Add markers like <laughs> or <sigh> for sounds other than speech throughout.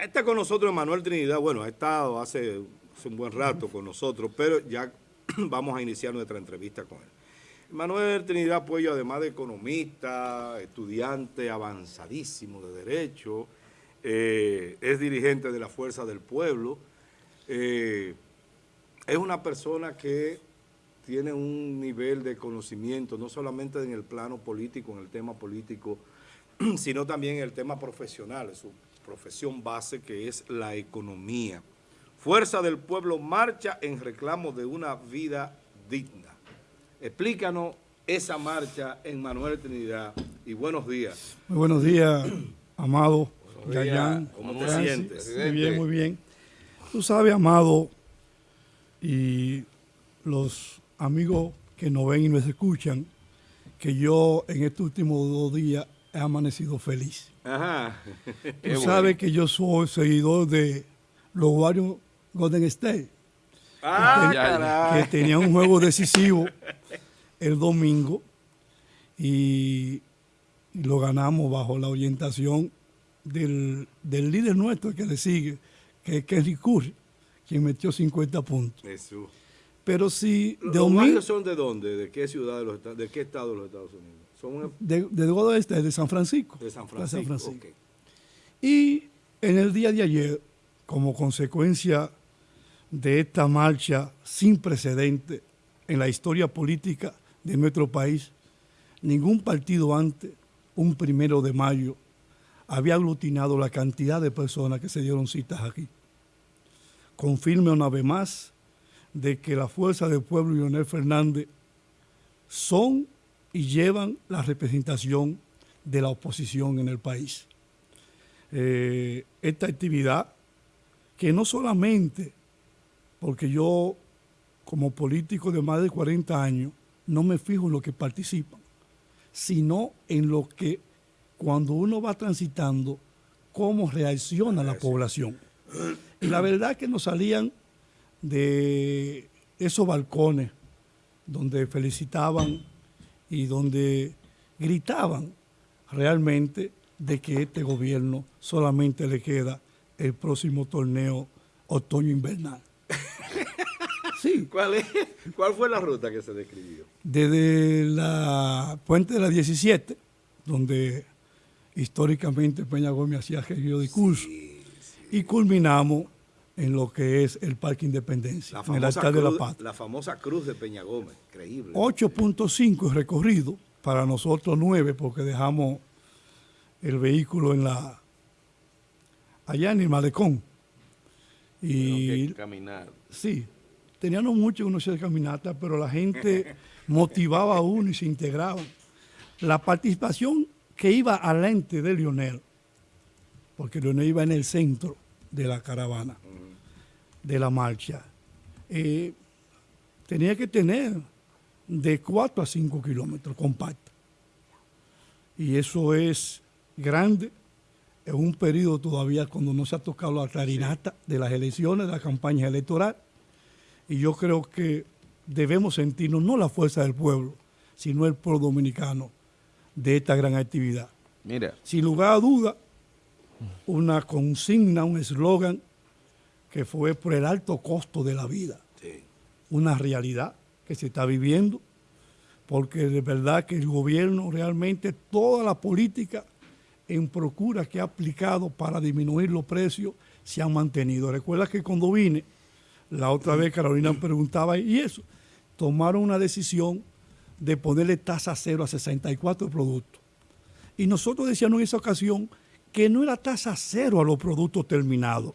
Está con nosotros Manuel Trinidad. Bueno, ha estado hace, un buen rato con nosotros, pero ya <clears throat> vamos a iniciar nuestra entrevista con él. Manuel Trinidad Puello, además de economista, estudiante avanzadísimo de Derecho, eh, es dirigente de la Fuerza del Pueblo, eh, es una persona que tiene un nivel de conocimiento, no solamente en el plano político, en el tema político, <clears throat> sino también en el tema profesional, su profesión base que es la economía. Fuerza del Pueblo marcha en reclamo de una vida digna. Explícanos esa marcha en Manuel Trinidad y buenos días. Muy buenos días, Amado. ¿Cómo te sientes? Muy bien, muy bien. Tú sabes, Amado, y los amigos que nos ven y nos escuchan, que yo en estos últimos dos días he amanecido feliz. Ajá. Tú <laughs> sabes que yo soy seguidor de los Warriors Golden State. Ah, que, tenía un juego decisivo <laughs> el domingo y, lo ganamos bajo la orientación del, líder nuestro que le sigue, que es Kenny Curry, quien metió 50 puntos. Jesús. Pero si... ¿Los son de dónde? ¿De qué ciudad de, los, de qué estado de los Estados Unidos? Son de, de, este, de San Francisco. De San Francisco, Y en el día de ayer, como consecuencia de esta marcha sin precedente en la historia política de nuestro país, ningún partido antes, un primero de mayo, había aglutinado la cantidad de personas que se dieron citas aquí. Confirme una vez más de que la fuerza del pueblo y Leonel Fernández son y llevan la representación de la oposición en el país. Eh, esta actividad, que no solamente, porque yo como político de más de 40 años, no me fijo en lo que participan, sino en lo que cuando uno va transitando, cómo reacciona la población. Y la verdad que nos salían de esos balcones donde felicitaban y donde gritaban realmente de que este gobierno solamente le queda el próximo torneo otoño-invernal. <laughs> Sí. ¿Cuál, es? ¿Cuál fue la ruta que se describió? Desde la puente de la 17, donde históricamente Peña Gómez hacía el discurso, y culminamos en lo que es el Parque Independencia, en el altar de la paz. La famosa cruz de Peña Gómez, increíble. 8.5 recorrido, para nosotros 9, porque dejamos el vehículo en la allá en el malecón. Y que caminar. Sí, teníamos mucho uno de caminata, pero la gente <laughs> motivaba a uno y se integraba. La participación que iba al ente de Lionel, porque Lionel iba en el centro de la caravana de la marcha, eh, tenía que tener de 4 a 5 kilómetros compacto. Y eso es grande en un periodo todavía cuando no se ha tocado la clarinata de las elecciones, de la campaña electoral. Y yo creo que debemos sentirnos no la fuerza del pueblo, sino el pueblo dominicano de esta gran actividad. Mira. Sin lugar a duda, una consigna, un eslogan que fue por el alto costo de la vida. Una realidad que se está viviendo, porque de verdad que el gobierno realmente, toda la política en procura que ha aplicado para disminuir los precios se han mantenido. Recuerda que cuando vine, la otra vez Carolina preguntaba, ¿y eso? Tomaron una decisión de ponerle tasa cero a 64 productos. Y nosotros decíamos en esa ocasión que no era tasa cero a los productos terminados,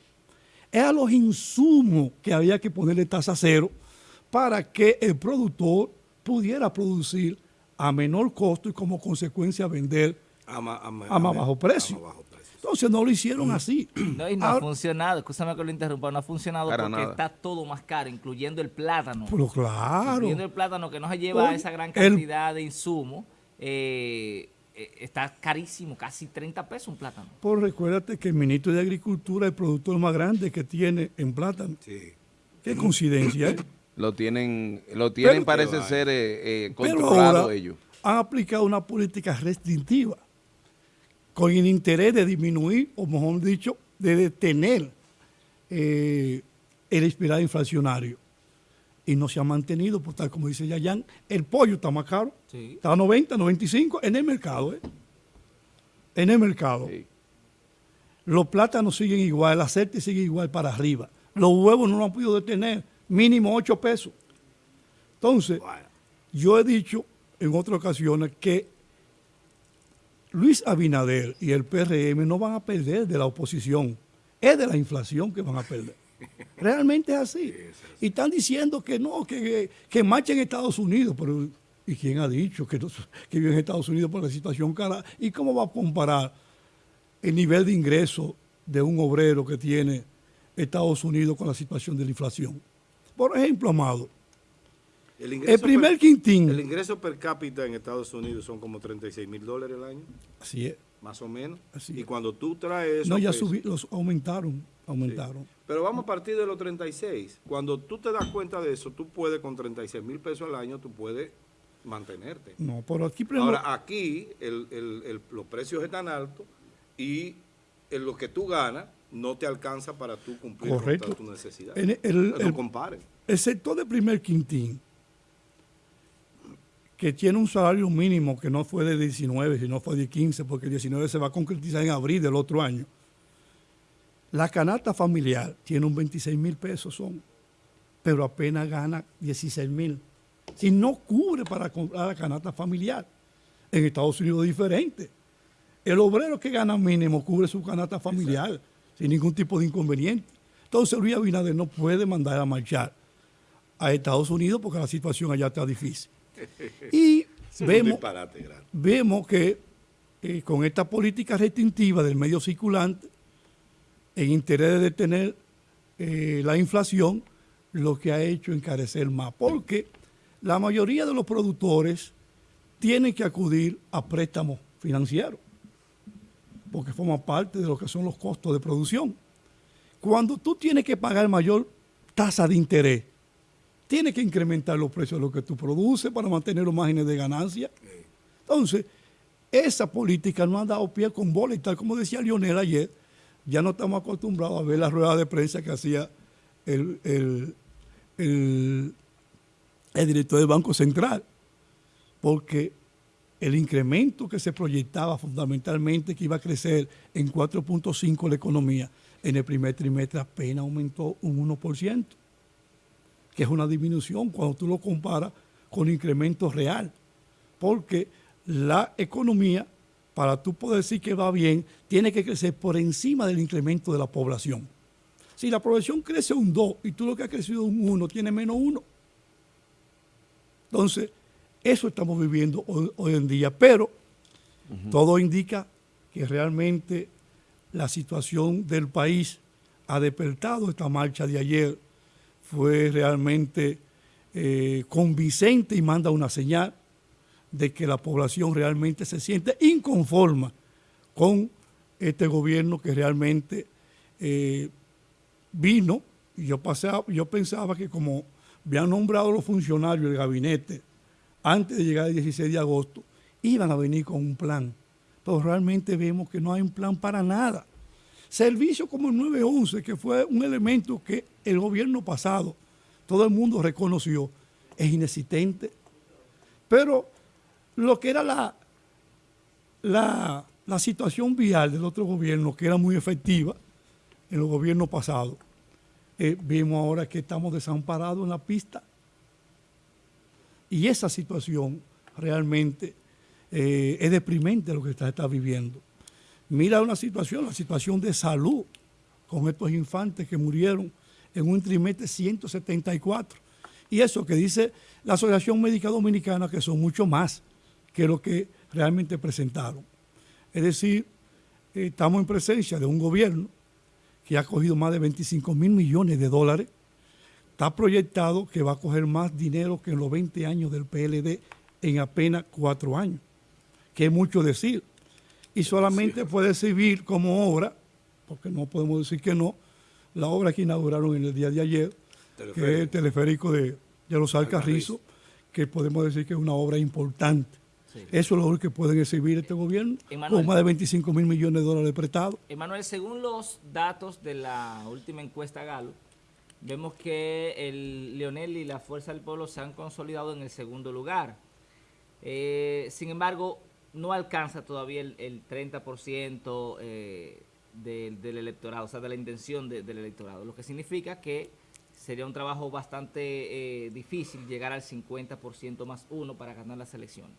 era los insumos que había que ponerle tasa cero para que el productor pudiera producir a menor costo y como consecuencia vender a, más bajo precio. Entonces no lo hicieron así. No, y no ha funcionado, escúchame que lo interrumpa, no ha funcionado porque está todo más caro, incluyendo el plátano. Pero claro. Incluyendo el plátano que no se lleva esa gran cantidad de insumos. Eh, está carísimo, casi 30 pesos un plátano. Pues recuérdate que el ministro de Agricultura es el productor más grande que tiene en plátano. Sí. Qué coincidencia, ¿eh? Lo tienen, lo tienen parece ser eh, controlado ellos. Han aplicado una política restrictiva con el interés de disminuir, o mejor dicho, de detener eh, el espiral inflacionario. Y no se ha mantenido, por tal como dice Yayan, el pollo está más caro. Está a 90, 95 en el mercado. ¿eh? En el mercado. Los plátanos siguen igual, el aceite sigue igual para arriba. Los huevos no lo han podido detener, mínimo 8 pesos. Entonces, yo he dicho en otras ocasiones que Luis Abinader y el PRM no van a perder de la oposición, es de la inflación que van a perder. Realmente es así. Y están diciendo que no, que, que marchen en Estados Unidos, pero ¿y quién ha dicho que, que vive en Estados Unidos por la situación cara? ¿Y cómo va a comparar el nivel de ingreso de un obrero que tiene Estados Unidos con la situación de la inflación? Por ejemplo, Amado, el, primer quintín. El ingreso per cápita en Estados Unidos son como 36 mil dólares al año. Así es. Más o menos. y cuando tú traes. No, ya subí, los aumentaron. Aumentaron. Pero vamos a partir de los 36. Cuando tú te das cuenta de eso, tú puedes con 36 mil pesos al año, tú puedes mantenerte. No, por aquí... Ahora, aquí los precios están altos y en lo que tú ganas no te alcanza para tú cumplir con tus necesidades. El, no comparen. El sector de primer quintín que tiene un salario mínimo que no fue de 19, sino fue de 15, porque el 19 se va a concretizar en abril del otro año. La canasta familiar tiene un 26 mil pesos, son, pero apenas gana 16 mil. Si no cubre para comprar la canasta familiar. En Estados Unidos es diferente. El obrero que gana mínimo cubre su canasta familiar sin ningún tipo de inconveniente. Entonces Luis Abinader no puede mandar a marchar a Estados Unidos porque la situación allá está difícil. Y <laughs> vemos, vemos que eh, con esta política restrictiva del medio circulante, en interés de detener eh, la inflación, lo que ha hecho encarecer más, porque la mayoría de los productores tienen que acudir a préstamos financieros, porque forma parte de lo que son los costos de producción. Cuando tú tienes que pagar mayor tasa de interés, tiene que incrementar los precios de lo que tú produces para mantener los márgenes de ganancia. Entonces, esa política no ha dado pie con bola y tal como decía Lionel ayer, ya no estamos acostumbrados a ver las ruedas de prensa que hacía el, el director del Banco Central, porque el incremento que se proyectaba fundamentalmente que iba a crecer en 4.5 la economía, en el primer trimestre apenas aumentó un 1% que es una disminución cuando tú lo comparas con incremento real. Porque la economía, para tú poder decir que va bien, tiene que crecer por encima del incremento de la población. Si la población crece un 2 y tú lo que ha crecido un 1, tiene menos 1. Entonces, eso estamos viviendo hoy, en día. Pero todo indica que realmente la situación del país ha despertado esta marcha de ayer fue realmente eh, convincente y manda una señal de que la población realmente se siente inconforma con este gobierno que realmente eh, vino, y yo, pasaba, yo pensaba que como habían nombrado los funcionarios del gabinete antes de llegar el 16 de agosto, iban a venir con un plan. Pero realmente vemos que no hay un plan para nada. Servicio como el 911, que fue un elemento que el gobierno pasado, todo el mundo reconoció, es inexistente. Pero lo que era la, la, situación vial del otro gobierno, que era muy efectiva en los gobiernos pasados, eh, vemos ahora que estamos desamparados en la pista. Y esa situación realmente eh, es deprimente lo que está, está viviendo. Mira una situación, la situación de salud con estos infantes que murieron en un trimestre 174. Y eso que dice la Asociación Médica Dominicana, que son mucho más que lo que realmente presentaron. Es decir, estamos en presencia de un gobierno que ha cogido más de 25 mil millones de dólares. Está proyectado que va a coger más dinero que en los 20 años del PLD en apenas cuatro años, que es mucho decir y solamente puede servir como obra, porque no podemos decir que no, la obra que inauguraron en el día de ayer, que es el teleférico de, de los Alcarrizos, que podemos decir que es una obra importante. Eso es lo que pueden exhibir este gobierno, con más de 25 mil millones de dólares prestados. Emanuel, según los datos de la última encuesta Galo, vemos que el Leonel y la Fuerza del Pueblo se han consolidado en el segundo lugar. Eh, sin embargo, no alcanza todavía el, 30% eh, del, electorado, o sea, de la intención del electorado, lo que significa que sería un trabajo bastante eh, difícil llegar al 50% más uno para ganar las elecciones.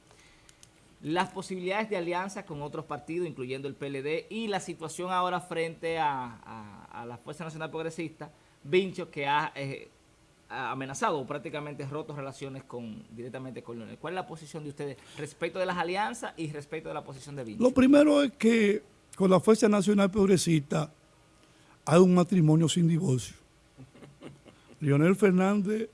Las posibilidades de alianza con otros partidos, incluyendo el PLD, y la situación ahora frente a, la Fuerza Nacional Progresista, Vincho, que ha eh, amenazado o prácticamente roto relaciones con directamente con Leonel. ¿Cuál es la posición de ustedes respecto de las alianzas y respecto de la posición de Vincho? Lo primero es que con la Fuerza Nacional Progresista hay un matrimonio sin divorcio. <laughs> Leonel Fernández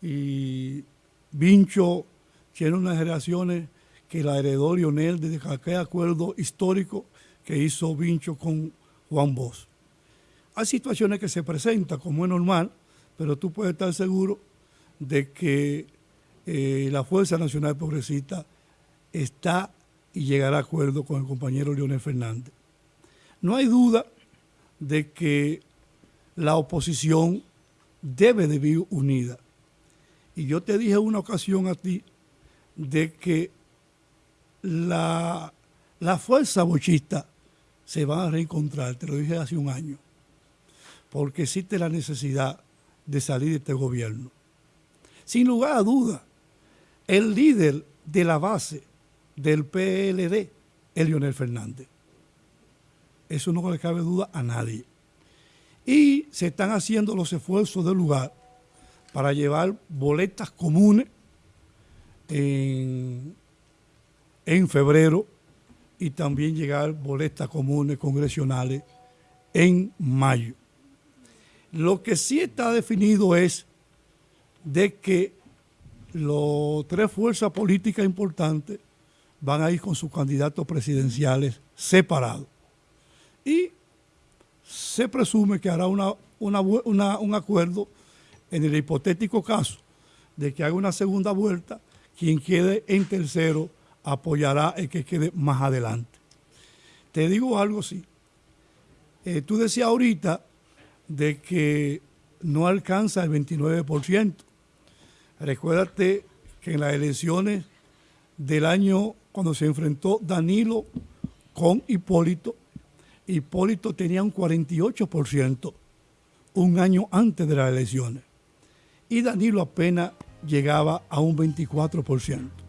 y Vincho tienen unas relaciones que la heredó Lionel desde aquel acuerdo histórico que hizo Vincho con Juan Bosch. Hay situaciones que se presentan como es normal, pero tú puedes estar seguro de que eh, la Fuerza Nacional Progresista está y llegará a acuerdo con el compañero Leonel Fernández. No hay duda de que la oposición debe de vivir unida. Y yo te dije una ocasión a ti de que la, la fuerza bochista se va a reencontrar, te lo dije hace un año, porque existe la necesidad de salir de este gobierno. Sin lugar a duda, el líder de la base del PLD es Leonel Fernández. Eso no le cabe duda a nadie. Y se están haciendo los esfuerzos del lugar para llevar boletas comunes en, en febrero y también llegar boletas comunes congresionales en mayo. Lo que sí está definido es de que las tres fuerzas políticas importantes van a ir con sus candidatos presidenciales separados y se presume que hará una, un acuerdo en el hipotético caso de que haga una segunda vuelta, quien quede en tercero apoyará el que quede más adelante. Te digo algo así. Eh, tú decías ahorita de que no alcanza el 29%. Recuérdate que en las elecciones del año cuando se enfrentó Danilo con Hipólito, Hipólito tenía un 48% un año antes de las elecciones y Danilo apenas llegaba a un 24%.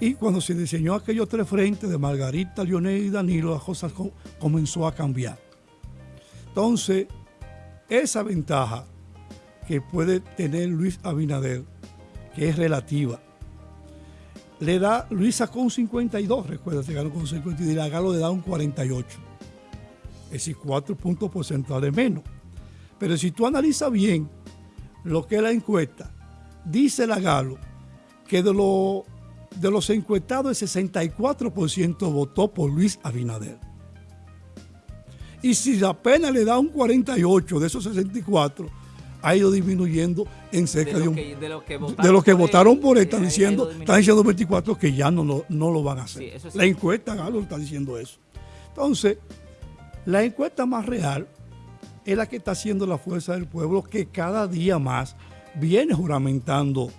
Y cuando se diseñó aquellos tres frentes de Margarita, Lionel y Danilo, las cosas comenzó a cambiar. Entonces, esa ventaja que puede tener Luis Abinader, que es relativa, le da, Luis sacó un 52, recuerda, se ganó con 52 y la Galo le da un 48. Es decir, 4 puntos porcentuales menos. Pero si tú analizas bien lo que es la encuesta, dice la Galo que de, lo, de los encuestados el 64% votó por Luis Abinader. Y si apenas le da un 48 de esos 64, ha ido disminuyendo en cerca de, un, de, los que votaron, por él, están diciendo, están diciendo 24 que ya no lo, no lo van a hacer. La encuesta Galo está diciendo eso. Entonces, la encuesta más real es la que está haciendo la fuerza del pueblo, que cada día más viene juramentando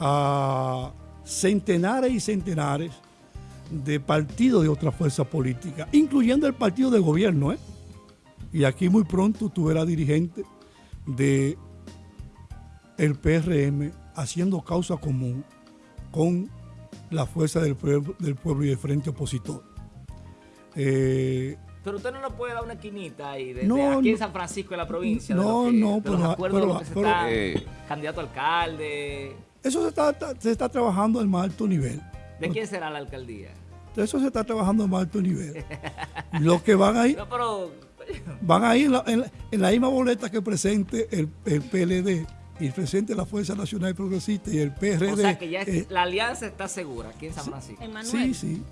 a centenares y centenares de partidos de otra fuerza política, incluyendo el partido de gobierno. ¿eh? Y aquí muy pronto tú verás dirigente de el PRM haciendo causa común con la fuerza del pueblo, del pueblo y el frente opositor. Eh, pero usted no nos puede dar una esquinita ahí, de, aquí en San Francisco, en la provincia. No, no, pero, los acuerdos de lo que se está, eh, candidato a alcalde. Eso se está, se está trabajando al más alto nivel. ¿De quién será la alcaldía? Eso se está trabajando al más alto nivel. <laughs> Los que van ahí. No, pero van a ir en la, misma boleta que presente el, PLD y presente la Fuerza Nacional Progresista y el PRD. O sea que ya eh, la alianza está segura aquí en San Francisco. Sí, sí.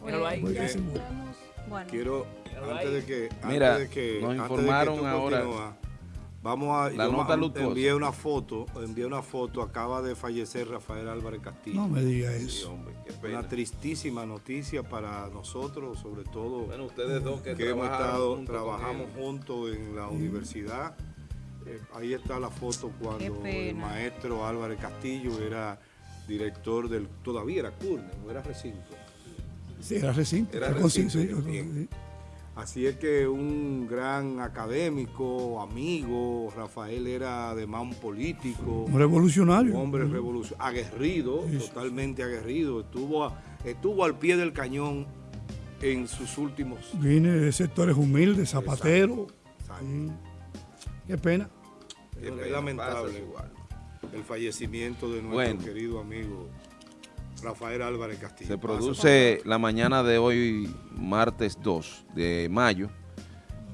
Quiero, antes de que, Mira, nos informaron ahora. Vamos a La yo nota ma- luctuosa. envié una foto, envié una foto, acaba de fallecer Rafael Álvarez Castillo. No me diga Sí, eso. hombre. Una tristísima noticia para nosotros, sobre todo Bueno, ustedes dos que, que hemos estado, junto trabajamos juntos en la universidad. Eh, ahí está la foto cuando el maestro Álvarez Castillo era director del, todavía era CURNE, no era recinto. Sí, era recinto. Era recinto, sí, bien. sí. Así es que un gran académico, amigo, Rafael era además un político, Un revolucionario. un hombre revolucionario, aguerrido, Sí, sí. totalmente aguerrido, estuvo, a- estuvo al pie del cañón en sus últimos... Vine de sectores humildes, zapatero. Exacto. Qué pena. Qué lamentable igual. el fallecimiento de nuestro Bueno. querido amigo Rafael Álvarez Castillo. Se produce la mañana de hoy, martes 2 de mayo,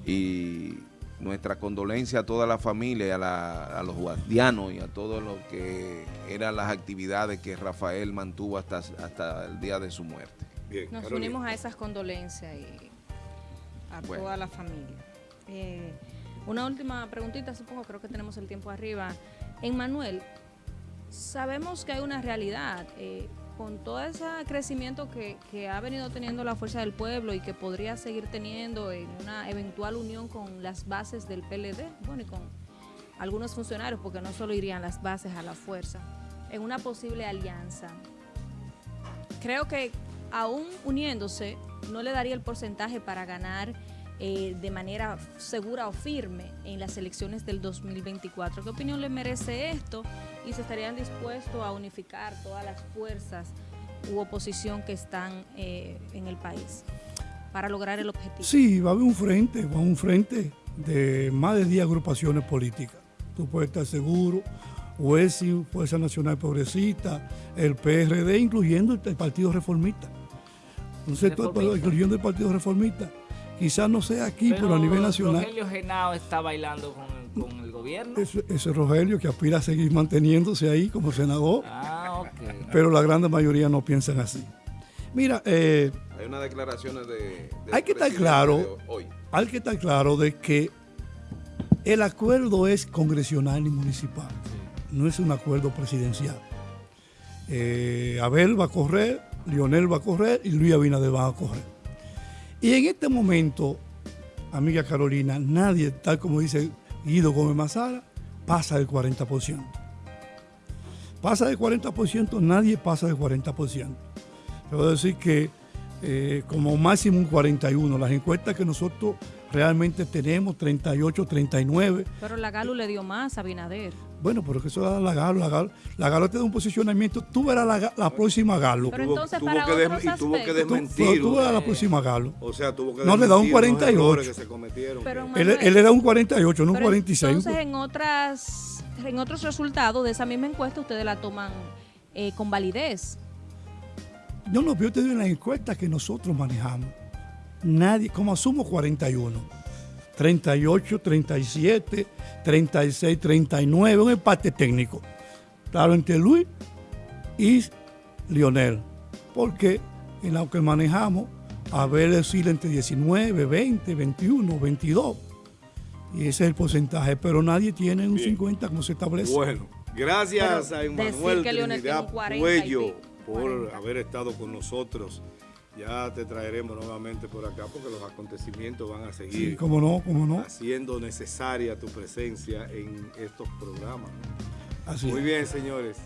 y nuestra condolencia a toda la familia, a, la- a los guardianos y a todo lo que eran las actividades que Rafael mantuvo hasta, hasta el día de su muerte. Bien, Nos Carolina. unimos a esas condolencias y a Bueno. toda la familia. Eh, una última preguntita, supongo, creo que tenemos el tiempo arriba. En Manuel, sabemos que hay una realidad. eh, con todo ese crecimiento que, que ha venido teniendo la Fuerza del Pueblo y que podría seguir teniendo en una eventual unión con las bases del PLD, bueno, y con algunos funcionarios, porque no solo irían las bases a la fuerza, en una posible alianza creo que aún uniéndose no le daría el porcentaje para ganar eh, de manera segura o firme en las elecciones del 2024. ¿Qué opinión le merece esto? Y se estarían dispuestos a unificar todas las fuerzas u oposición que están eh, en el país para lograr el objetivo. Sí, va a haber un frente, va a haber un frente de más de 10 agrupaciones políticas. Tú puedes estar seguro. UESI, Fuerza Nacional Progresista, el PRD, incluyendo el Partido Reformista. Reformista. incluyendo el Partido Reformista. Quizás no sea aquí, pero, a nivel nacional. Rogelio Genao está bailando con, el- con el gobierno. Ese, ese Rogelio que aspira a seguir manteniéndose ahí como senador, Ah, ok. pero la gran mayoría no piensan así. Mira, eh, Hay unas declaraciones de... Hay que estar claro. de hoy. hay que estar claro de que el acuerdo es congresional y municipal, no es un acuerdo presidencial. Eh, Abel va a correr, Lionel va a correr y Luis Abinader va a correr. Y en este momento, amiga Carolina, nadie, tal como dice Guido Gómez Mazara, pasa del 40%. Pasa del 40%, nadie pasa del 40%. Puedo decir que eh, como máximo un 41. Las encuestas que nosotros realmente tenemos, 38, 39. Pero la Galu le dio más a Binader. Bueno, pero que eso da la Galo. La Galo, la Galo te da un posicionamiento. Tú verás la, próxima Galo. Pero entonces, tuvo para otros y tuvo que aspectos. Tú, desmentir. tú verás la próxima Galo. O sea, tuvo que No, le da un desmentir los 48. errores que se cometieron. Pero, Manuel, Él, él era un 48, no un Pero 46. Entonces, en otras, en otros resultados de esa misma encuesta, ustedes la toman eh, con validez. Yo no, yo te digo en las encuestas que nosotros manejamos. Nadie, como asumo 41, 38, 37, 36, 39, un empate técnico. Claro, entre Luis y Lionel. Porque en lo que manejamos, a ver oscila entre 19, 20, 21, 22. Y ese es el porcentaje, pero nadie tiene un 50 como se establece. Bueno, gracias Pero a decir Emanuel que Leonel Trinidad tiene un 40 y Puello pico, por 40. haber estado con nosotros. Ya te traeremos nuevamente por acá porque los acontecimientos van a Sí, seguir cómo no, cómo no. haciendo necesaria tu presencia en estos programas. Así Muy bien, señores.